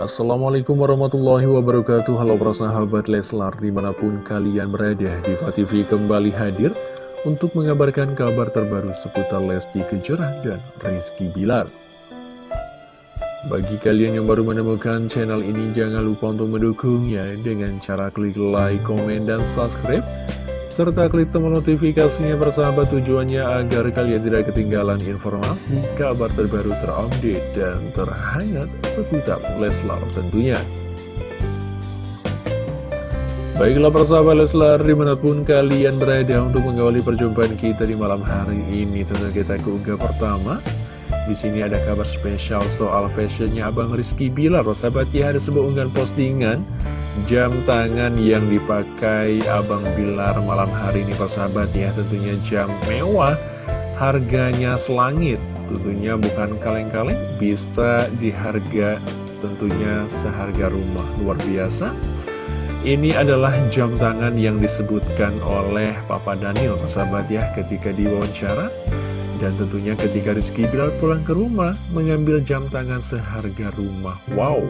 Assalamualaikum warahmatullahi wabarakatuh. Halo para sahabat Leslar di mana pun kalian berada Diva TV kembali hadir Untuk mengabarkan kabar terbaru seputar Lesti Kejora dan Rizky Bilar. Bagi kalian yang baru menemukan channel ini Jangan lupa untuk mendukungnya Dengan cara klik like, komen, dan subscribe serta klik tombol notifikasinya bersahabat tujuannya agar kalian tidak ketinggalan informasi, kabar terbaru terupdate, dan terhangat seputar Leslar tentunya. Baiklah persahabat Leslar, di mana pun kalian berada untuk mengawali perjumpaan kita di malam hari ini, tentu kita ke unggah pertama. Di sini ada kabar spesial soal fashionnya Abang Rizky Bilar. Sahabat ya, ada sebuah unggahan postingan jam tangan yang dipakai Abang Bilar malam hari ini persahabat ya. Tentunya jam mewah harganya selangit. Tentunya bukan kaleng-kaleng bisa di harga tentunya seharga rumah. Luar biasa. Ini adalah jam tangan yang disebutkan oleh Papa Daniel persahabat ya ketika diwawancara. Dan tentunya ketika Rizky Bilar pulang ke rumah mengambil jam tangan seharga rumah. Wow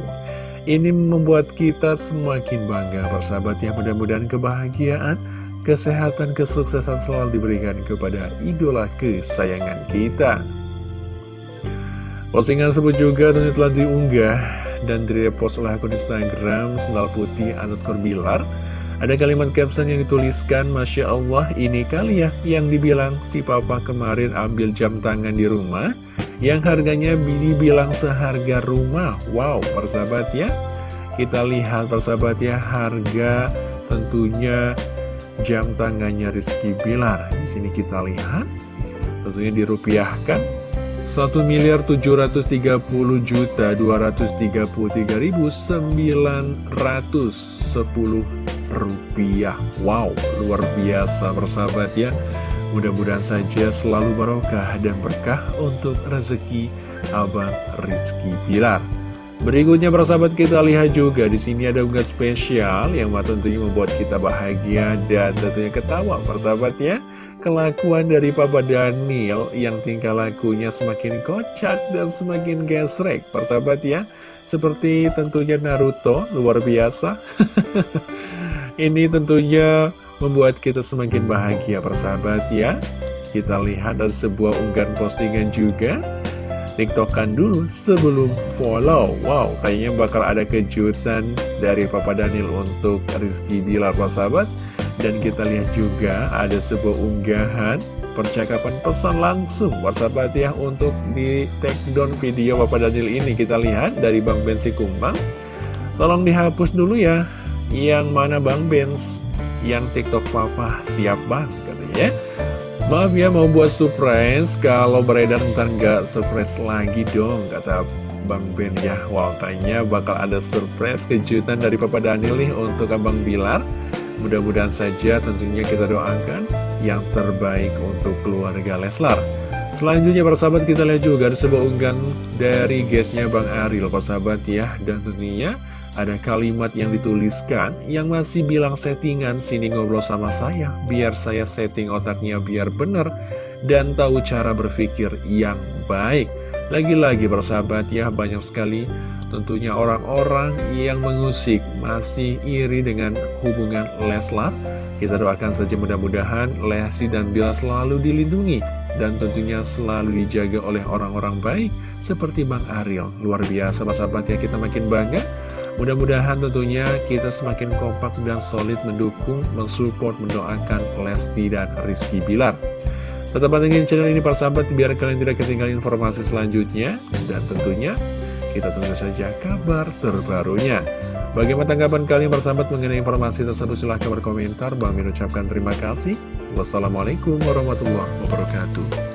ini membuat kita semakin bangga persahabat ya mudah-mudahan kebahagiaan, kesehatan, kesuksesan selalu diberikan kepada idola kesayangan kita. Postingan tersebut juga tentu telah diunggah dan direpost oleh akun Instagram Sendal Putih underscore Bilar. Ada kalimat caption yang dituliskan, Masya Allah ini kali ya yang dibilang si papa kemarin ambil jam tangan di rumah yang harganya dibilang seharga rumah. Wow, persahabat ya. Kita lihat persahabat ya, harga tentunya jam tangannya Rizky Bilar. Di sini kita lihat, tentunya dirupiahkan. 1 miliar 730 juta 233 ribu 910 rupiah Wow, luar biasa persahabat ya Mudah-mudahan saja selalu barokah dan berkah untuk rezeki Abang Rizky Pilar. Berikutnya persahabat kita lihat juga di sini ada unggahan spesial yang tentunya membuat kita bahagia dan tentunya ketawa persahabat ya. Kelakuan dari Papa Daniel yang tingkah lakunya semakin kocak dan semakin gesrek persahabat ya. Seperti tentunya Naruto luar biasa. Ini tentunya membuat kita semakin bahagia persahabat ya. Kita lihat ada sebuah unggahan postingan juga. Tiktokan dulu sebelum follow. Wow, kayaknya bakal ada kejutan dari Papa Daniel untuk Rizky Bilar persahabat. Dan kita lihat juga ada sebuah unggahan percakapan pesan langsung persahabat ya Untuk di take down video Papa Daniel ini. Kita lihat dari Bang Bensi Kumbang. Tolong dihapus dulu ya Yang mana Bang Benz yang TikTok papa siap bang katanya Maaf ya mau buat surprise. Kalau beredar ntar nggak surprise lagi dong Kata Bang Ben ya. Kayaknya bakal ada surprise kejutan dari Papa Daniel nih Untuk Abang Bilar. Mudah-mudahan saja tentunya kita doakan Yang terbaik untuk keluarga Leslar Selanjutnya para sahabat kita lihat juga ada sebuah unggahan dari guestnya Bang Aril. Sahabat ya. Dan tentunya ada kalimat yang dituliskan yang masih bilang settingan sini ngobrol sama saya. Biar saya setting otaknya biar bener dan tahu cara berpikir yang baik. Lagi-lagi bersahabat ya banyak sekali tentunya orang-orang yang mengusik masih iri dengan hubungan Leslar. Kita doakan saja mudah-mudahan Lesti dan Bila selalu dilindungi dan tentunya selalu dijaga oleh orang-orang baik seperti Bang Ariel. Luar biasa bersahabat ya kita makin bangga Mudah-mudahan tentunya kita semakin kompak dan solid mendukung, mensupport, mendoakan Lesti dan Rizky Bilar. Tetap pantengin channel ini para sahabat biar kalian tidak ketinggalan informasi selanjutnya. Dan tentunya kita tunggu saja kabar terbarunya. Bagaimana tanggapan kalian para sahabat mengenai informasi tersebut? Silahkan berkomentar. Bang Min ucapkan terima kasih. Wassalamualaikum warahmatullahi wabarakatuh.